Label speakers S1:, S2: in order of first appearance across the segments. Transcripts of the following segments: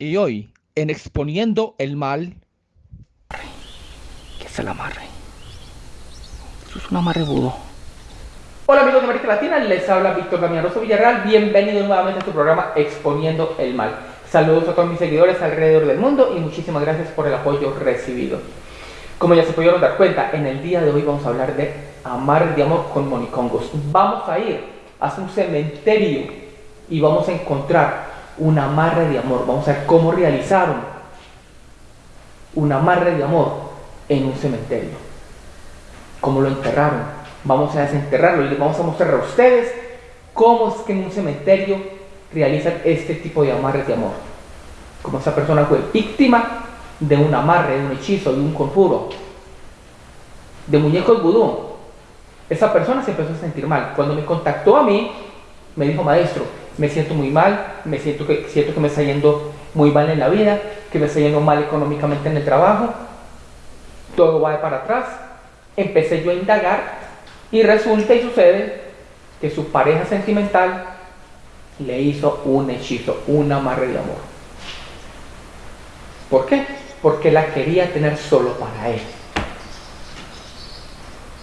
S1: Y hoy, en Exponiendo el Mal...
S2: ¿Qué es el amarre? Eso es un amarre budo.
S3: Hola amigos de América Latina, les habla Víctor Damianoso Villarreal. Bienvenidos nuevamente a tu programa Exponiendo el Mal. Saludos a todos mis seguidores alrededor del mundo y muchísimas gracias por el apoyo recibido. Como ya se pudieron dar cuenta, en el día de hoy vamos a hablar de amar de amor con monicongos. Vamos a ir a un cementerio y vamos a encontrar un amarre de amor. Vamos a ver cómo realizaron un amarre de amor en un cementerio. Cómo lo enterraron. Vamos a desenterrarlo y les vamos a mostrar a ustedes cómo es que en un cementerio realizan este tipo de amarres de amor. Como esa persona fue víctima de un amarre, de un hechizo, de un conjuro, de muñecos vudú. Esa persona se empezó a sentir mal. Cuando me contactó a mí, me dijo, maestro, me siento muy mal, me siento que, siento que me está yendo muy mal en la vida, que me está yendo mal económicamente en el trabajo, todo va para atrás. Empecé yo a indagar y resulta y sucede que su pareja sentimental le hizo un hechizo, un amarre de amor. ¿Por qué? Porque la quería tener solo para él.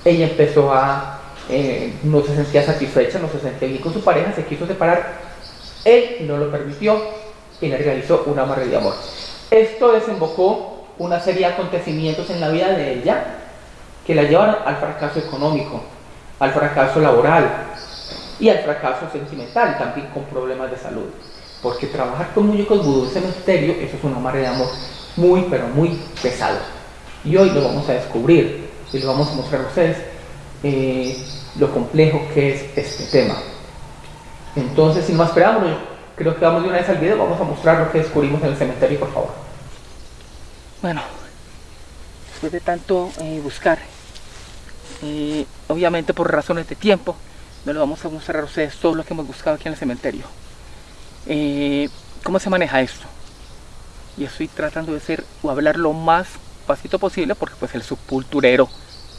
S3: Ella empezó a eh, no se sentía satisfecha, no se sentía bien con su pareja, se quiso separar, él no lo permitió y le realizó un amarre de amor. Esto desembocó una serie de acontecimientos en la vida de ella que la llevaron al fracaso económico, al fracaso laboral y al fracaso sentimental, también con problemas de salud. Porque trabajar con muñecos vudú en cementerio, eso es un amarre de amor muy, pero muy pesado. Y hoy lo vamos a descubrir y lo vamos a mostrar a ustedes eh, lo complejo que es este tema. Entonces, sin más preámbulos, creo que vamos de una vez al video, vamos a mostrar lo que descubrimos en el cementerio, por favor.
S2: Bueno, después de tanto eh, buscar, eh, obviamente por razones de tiempo, no lo vamos a mostrar a ustedes todo lo que hemos buscado aquí en el cementerio. Eh, ¿Cómo se maneja esto? Y estoy tratando de ser o hablar lo más pasito posible porque pues el sepulturero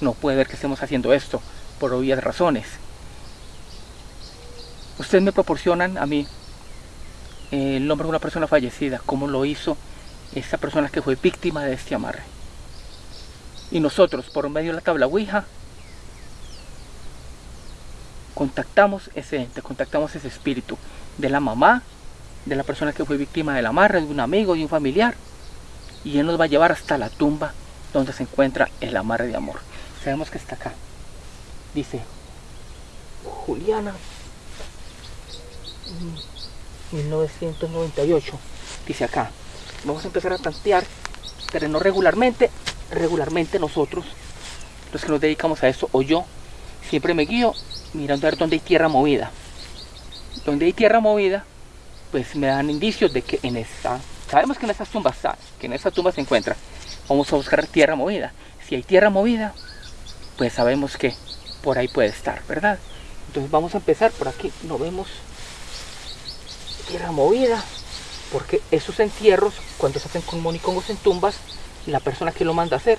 S2: no puede ver que estemos haciendo esto por obvias razones. Ustedes me proporcionan a mí eh, el nombre de una persona fallecida, cómo lo hizo esa persona que fue víctima de este amarre. Y nosotros, por medio de la tabla Ouija, contactamos ese ente, contactamos ese espíritu de la mamá, de la persona que fue víctima del amarre, de un amigo, de un familiar, y él nos va a llevar hasta la tumba donde se encuentra el amarre de amor. Sabemos que está acá. Dice Juliana 1998. Dice acá. Vamos a empezar a tantear terreno regularmente. Regularmente nosotros, los que nos dedicamos a esto, o yo, siempre me guío mirando a ver dónde hay tierra movida. Donde hay tierra movida, pues me dan indicios de que en esta, sabemos que en esa tumba está, que en esa tumba se encuentra. Vamos a buscar tierra movida. Si hay tierra movida, pues sabemos que por ahí puede estar, ¿verdad? Entonces vamos a empezar por aquí, no vemos tierra movida, porque esos entierros, cuando se hacen con monicongos en tumbas, la persona que lo manda a hacer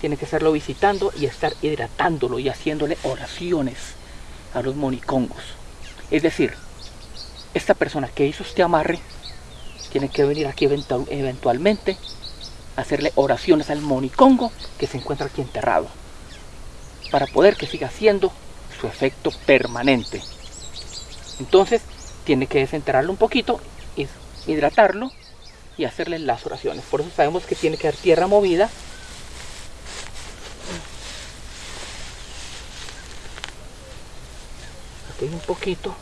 S2: tiene que estarlo visitando y estar hidratándolo y haciéndole oraciones a los monicongos. Es decir, esta persona que hizo este amarre tiene que venir aquí eventualmente a hacerle oraciones al monicongo que se encuentra aquí enterrado para poder que siga haciendo su efecto permanente. Entonces tiene que desenterrarlo un poquito, hidratarlo y hacerle las oraciones. Por eso sabemos que tiene que dar tierra movida. Aquí hay un poquito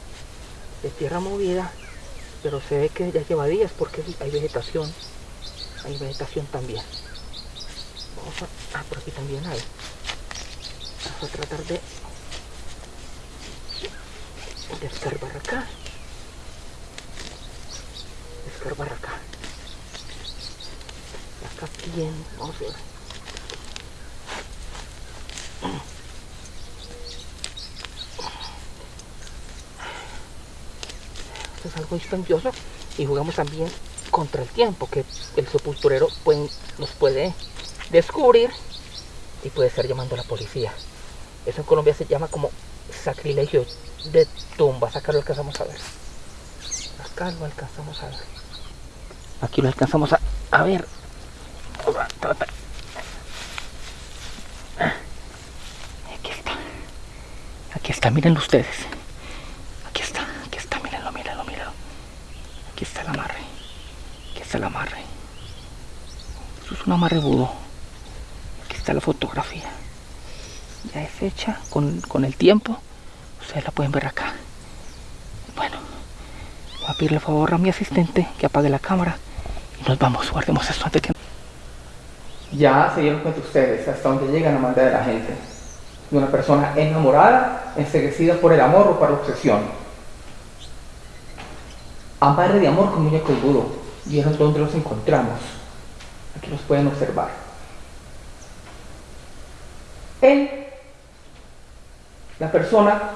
S2: de tierra movida, pero se ve que ya lleva días porque hay vegetación. Hay vegetación también. Vamos a, ah, por aquí también hay a tratar de, de escarbar acá. Escarbar acá. Acá bien vamos a ver. Esto es algo dispendioso y jugamos también contra el tiempo que el sepulturero nos puede descubrir y puede estar llamando a la policía eso en Colombia se llama como sacrilegio de tumba. Acá lo alcanzamos a ver. Acá lo alcanzamos a ver. Aquí lo alcanzamos a, a ver. Aquí está. Aquí está, mírenlo ustedes. Aquí está, aquí está, mírenlo, mírenlo, mírenlo. Aquí está el amarre. Aquí está el amarre. Eso es un amarre budo. Aquí está la fotografía. Ya es hecha con, con el tiempo. Ustedes la pueden ver acá. Bueno, voy a pedirle favor a mi asistente que apague la cámara y nos vamos. Guardemos esto antes que
S3: Ya se dieron cuenta ustedes hasta dónde llega la maldad de la gente. De una persona enamorada, enseguecida por el amor o por la obsesión. Amarre de amor con muñeco y budo. ¿Vieron dónde los encontramos? Aquí los pueden observar. Él, la persona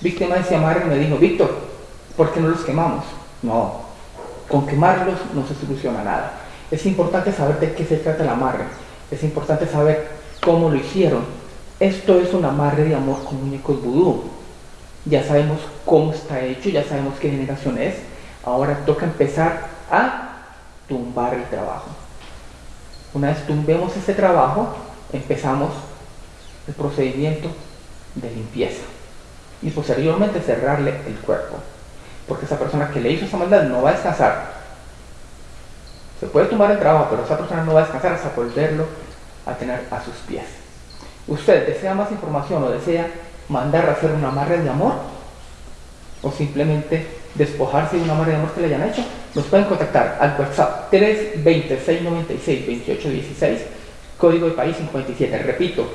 S3: víctima de amarre, me dijo, Víctor, ¿por qué no los quemamos? No, con quemarlos no se soluciona nada. Es importante saber de qué se trata el amarre. Es importante saber cómo lo hicieron. Esto es un amarre de amor con muñecos vudú. Ya sabemos cómo está hecho, ya sabemos qué generación es. Ahora toca empezar a tumbar el trabajo. Una vez tumbemos ese trabajo, empezamos el procedimiento de limpieza y posteriormente cerrarle el cuerpo. Porque esa persona que le hizo esa maldad no va a descansar. Se puede tumbar el trabajo, pero esa persona no va a descansar hasta volverlo a tener a sus pies. ¿Usted desea más información o desea mandar a hacer un amarre de amor? ¿O simplemente despojarse de un amarre de amor que le hayan hecho? Nos pueden contactar al WhatsApp 320-696-2816, código de país 57. Repito,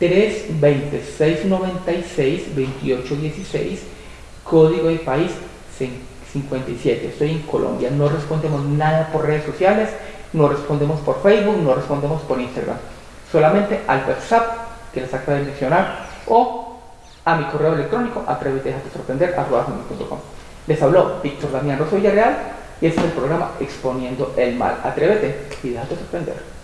S3: 320-696-2816, código de país 57. Estoy en Colombia, no respondemos nada por redes sociales, no respondemos por Facebook, no respondemos por Instagram. Solamente al WhatsApp que les acabo de mencionar o a mi correo electrónico atrévete a sorprender Les habló Víctor Damián Rosso Villarreal y este es el programa Exponiendo el Mal. Atrévete y déjate sorprender.